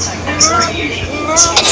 It's like, that's.